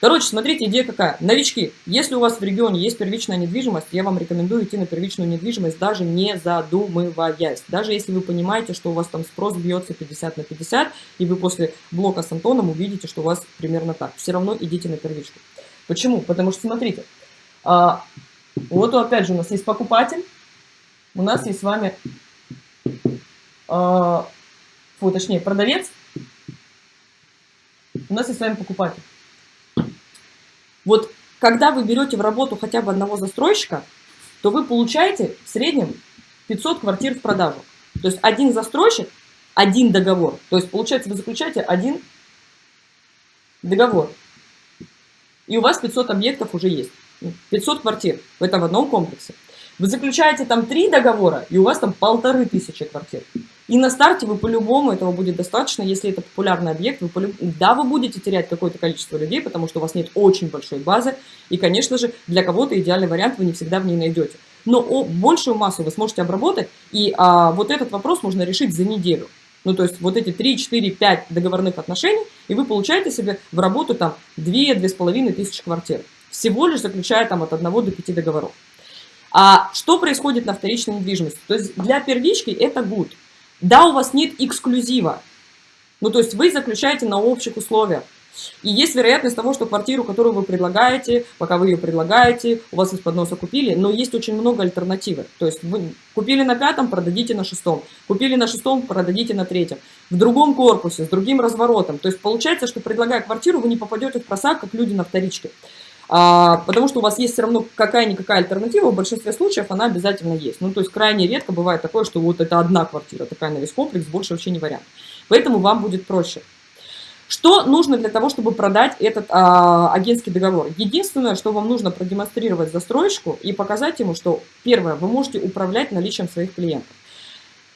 Короче, смотрите, идея какая. Новички, если у вас в регионе есть первичная недвижимость, я вам рекомендую идти на первичную недвижимость, даже не задумываясь. Даже если вы понимаете, что у вас там спрос бьется 50 на 50, и вы после блока с Антоном увидите, что у вас примерно так. Все равно идите на первичку. Почему? Потому что, смотрите, а, вот опять же у нас есть покупатель, у нас есть с вами, а, фу, точнее, продавец, у нас есть с вами покупатель. Вот когда вы берете в работу хотя бы одного застройщика, то вы получаете в среднем 500 квартир в продажу. То есть один застройщик, один договор. То есть получается вы заключаете один договор. И у вас 500 объектов уже есть. 500 квартир. В одном комплексе. Вы заключаете там три договора, и у вас там полторы тысячи квартир. И на старте вы по-любому, этого будет достаточно, если это популярный объект, вы да, вы будете терять какое-то количество людей, потому что у вас нет очень большой базы, и, конечно же, для кого-то идеальный вариант вы не всегда в ней найдете. Но о, большую массу вы сможете обработать, и а, вот этот вопрос можно решить за неделю. Ну, то есть вот эти 3, 4, 5 договорных отношений, и вы получаете себе в работу там 2-2,5 тысячи квартир, всего лишь заключая там от 1 до 5 договоров. А что происходит на вторичной недвижимости? То есть для первички это good. Да, у вас нет эксклюзива. Ну, то есть вы заключаете на общих условиях. И есть вероятность того, что квартиру, которую вы предлагаете, пока вы ее предлагаете, у вас из-под носа купили, но есть очень много альтернативы. То есть вы купили на пятом, продадите на шестом. Купили на шестом, продадите на третьем. В другом корпусе, с другим разворотом. То есть получается, что предлагая квартиру, вы не попадете в просак, как люди на вторичке. А, потому что у вас есть все равно какая-никакая альтернатива, в большинстве случаев она обязательно есть. Ну, то есть крайне редко бывает такое, что вот это одна квартира, такая на весь комплекс, больше вообще не вариант. Поэтому вам будет проще. Что нужно для того, чтобы продать этот а, агентский договор? Единственное, что вам нужно продемонстрировать застройщику и показать ему, что, первое, вы можете управлять наличием своих клиентов.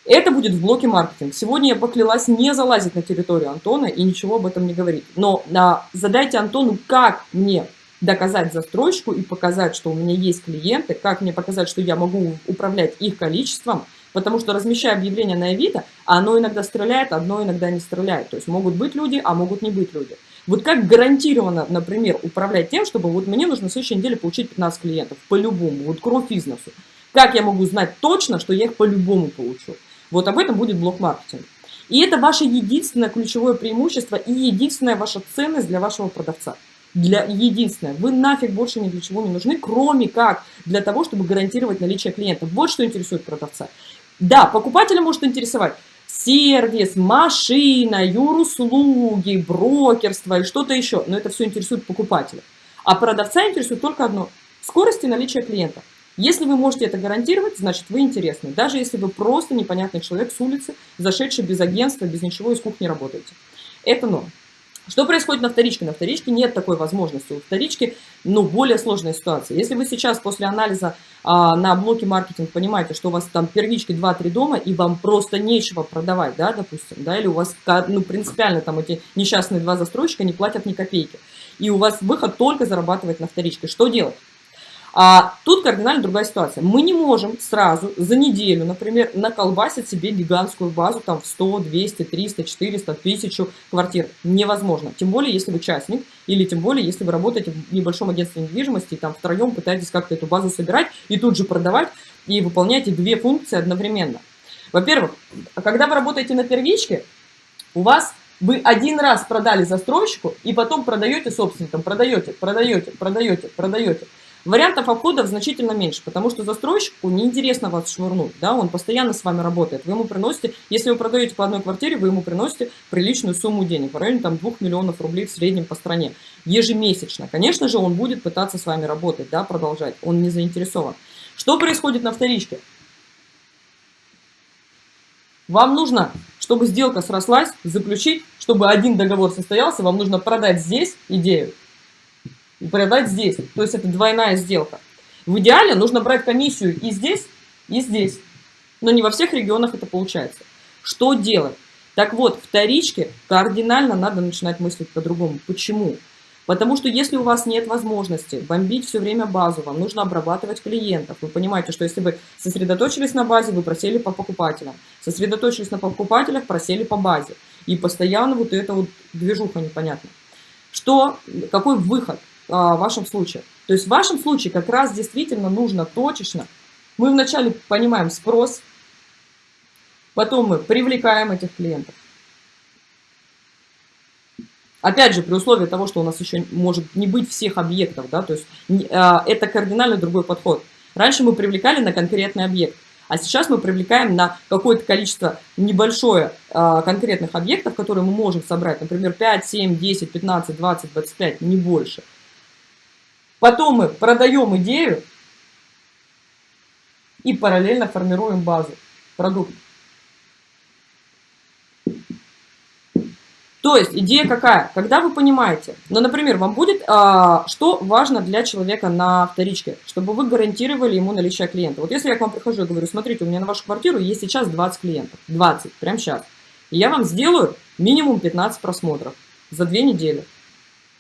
Это будет в блоке маркетинг. Сегодня я поклялась не залазить на территорию Антона и ничего об этом не говорить. Но а, задайте Антону, как мне доказать застройщику и показать, что у меня есть клиенты, как мне показать, что я могу управлять их количеством, потому что размещая объявление на Авито, оно иногда стреляет, одно иногда не стреляет. То есть могут быть люди, а могут не быть люди. Вот как гарантированно, например, управлять тем, чтобы вот мне нужно в следующей неделе получить 15 клиентов, по-любому, вот кровь бизнесу. Как я могу знать точно, что я их по-любому получу? Вот об этом будет блок маркетинг. И это ваше единственное ключевое преимущество и единственная ваша ценность для вашего продавца для единственное, вы нафиг больше ни для чего не нужны, кроме как для того, чтобы гарантировать наличие клиентов. Вот что интересует продавца. Да, покупателя может интересовать сервис, машина, юруслуги, брокерство и что-то еще, но это все интересует покупателя. А продавца интересует только одно – скорость и наличие клиента. Если вы можете это гарантировать, значит вы интересны. Даже если вы просто непонятный человек с улицы, зашедший без агентства, без ничего из кухни работаете. Это норм. Что происходит на вторичке? На вторичке нет такой возможности. У вторички ну, более сложная ситуация. Если вы сейчас после анализа а, на блоке маркетинг понимаете, что у вас там первички 2-3 дома, и вам просто нечего продавать, да, допустим, да, или у вас ну, принципиально там эти несчастные два застройщика не платят ни копейки, и у вас выход только зарабатывать на вторичке, что делать? А тут кардинально другая ситуация. Мы не можем сразу за неделю, например, наколбасить себе гигантскую базу там в 100, 200, 300, 400, 1000 квартир. Невозможно. Тем более, если вы частник, или тем более, если вы работаете в небольшом агентстве недвижимости, и там втроем пытаетесь как-то эту базу собирать и тут же продавать, и выполняете две функции одновременно. Во-первых, когда вы работаете на первичке, у вас вы один раз продали застройщику и потом продаете собственникам, продаете, продаете, продаете, продаете. Вариантов обходов значительно меньше, потому что застройщику неинтересно вас швырнуть, да, он постоянно с вами работает. Вы ему приносите, если вы продаете по одной квартире, вы ему приносите приличную сумму денег, в районе там 2 миллионов рублей в среднем по стране, ежемесячно. Конечно же, он будет пытаться с вами работать, да, продолжать, он не заинтересован. Что происходит на вторичке? Вам нужно, чтобы сделка срослась, заключить, чтобы один договор состоялся, вам нужно продать здесь идею, продать здесь. То есть это двойная сделка. В идеале нужно брать комиссию и здесь, и здесь. Но не во всех регионах это получается. Что делать? Так вот, вторичке кардинально надо начинать мыслить по-другому. Почему? Потому что если у вас нет возможности бомбить все время базу, вам нужно обрабатывать клиентов. Вы понимаете, что если вы сосредоточились на базе, вы просели по покупателям. Сосредоточились на покупателях, просели по базе. И постоянно вот эта вот движуха непонятная Что, какой выход а, в вашем случае? То есть в вашем случае как раз действительно нужно точечно. Мы вначале понимаем спрос, потом мы привлекаем этих клиентов. Опять же, при условии того, что у нас еще может не быть всех объектов, да, то есть а, это кардинально другой подход. Раньше мы привлекали на конкретный объект, а сейчас мы привлекаем на какое-то количество небольшое а, конкретных объектов, которые мы можем собрать, например, 5, 7, 10, 15, 20, 25, не больше. Потом мы продаем идею и параллельно формируем базу продукта. То есть идея какая? Когда вы понимаете, ну, например, вам будет, а, что важно для человека на вторичке, чтобы вы гарантировали ему наличие клиента. Вот если я к вам прихожу и говорю, смотрите, у меня на вашу квартиру есть сейчас 20 клиентов, 20, прямо сейчас. И я вам сделаю минимум 15 просмотров за две недели.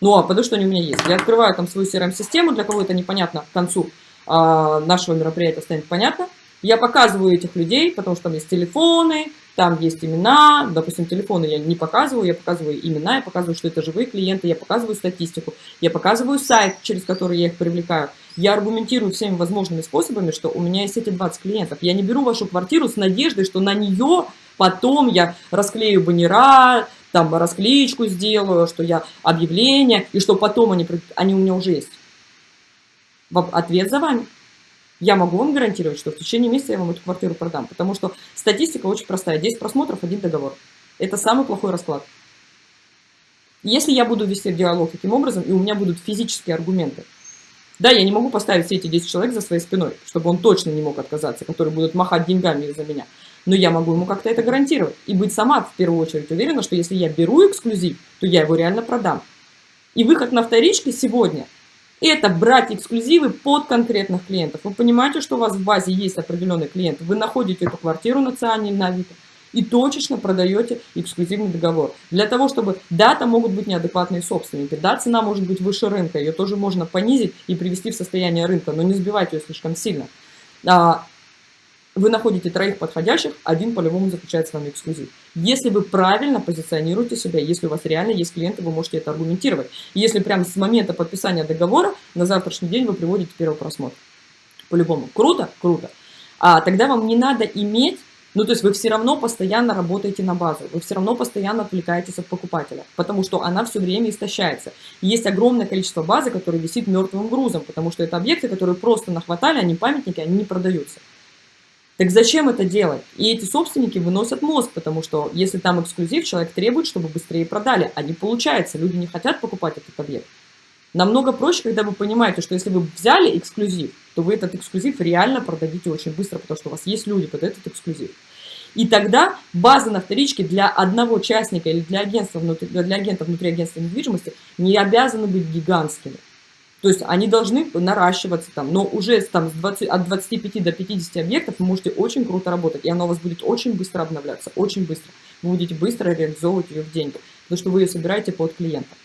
Ну, а потому что они у меня есть. Я открываю там свою CRM-систему, для кого это непонятно к концу а, нашего мероприятия станет понятно. Я показываю этих людей, потому что там есть телефоны, там есть имена, допустим, телефоны я не показываю, я показываю имена, я показываю, что это живые клиенты, я показываю статистику, я показываю сайт, через который я их привлекаю. Я аргументирую всеми возможными способами, что у меня есть эти 20 клиентов. Я не беру вашу квартиру с надеждой, что на нее потом я расклею баннера, там расклеечку сделаю, что я объявление, и что потом они, они у меня уже есть. Ответ за вами. Я могу вам гарантировать, что в течение месяца я вам эту квартиру продам, потому что статистика очень простая. 10 просмотров, один договор. Это самый плохой расклад. Если я буду вести диалог таким образом, и у меня будут физические аргументы, да, я не могу поставить все эти 10 человек за своей спиной, чтобы он точно не мог отказаться, которые будут махать деньгами за меня. Но я могу ему как-то это гарантировать. И быть сама в первую очередь уверена, что если я беру эксклюзив, то я его реально продам. И выход на вторичке сегодня – это брать эксклюзивы под конкретных клиентов. Вы понимаете, что у вас в базе есть определенный клиент. Вы находите эту квартиру на Циане на Авито и точечно продаете эксклюзивный договор. Для того, чтобы, да, там могут быть неадекватные собственники, да, цена может быть выше рынка, ее тоже можно понизить и привести в состояние рынка, но не сбивать ее слишком сильно. А, вы находите троих подходящих, один по-любому заключает с вами эксклюзив. Если вы правильно позиционируете себя, если у вас реально есть клиенты, вы можете это аргументировать. Если прямо с момента подписания договора на завтрашний день вы приводите первый просмотр. По-любому. Круто? Круто. А тогда вам не надо иметь ну, то есть вы все равно постоянно работаете на базу, вы все равно постоянно отвлекаетесь от покупателя, потому что она все время истощается. есть огромное количество базы, которая висит мертвым грузом, потому что это объекты, которые просто нахватали, они памятники, они не продаются. Так зачем это делать? И эти собственники выносят мозг, потому что если там эксклюзив, человек требует, чтобы быстрее продали, а не получается, люди не хотят покупать этот объект. Намного проще, когда вы понимаете, что если вы взяли эксклюзив, то вы этот эксклюзив реально продадите очень быстро, потому что у вас есть люди под этот эксклюзив. И тогда база на вторичке для одного участника или для, агентства внутри, для агентов внутри агентства недвижимости не обязаны быть гигантскими. То есть они должны наращиваться там, но уже там, с 20, от 25 до 50 объектов вы можете очень круто работать, и оно у вас будет очень быстро обновляться, очень быстро. Вы будете быстро реализовывать ее в деньги, потому что вы ее собираете под клиента.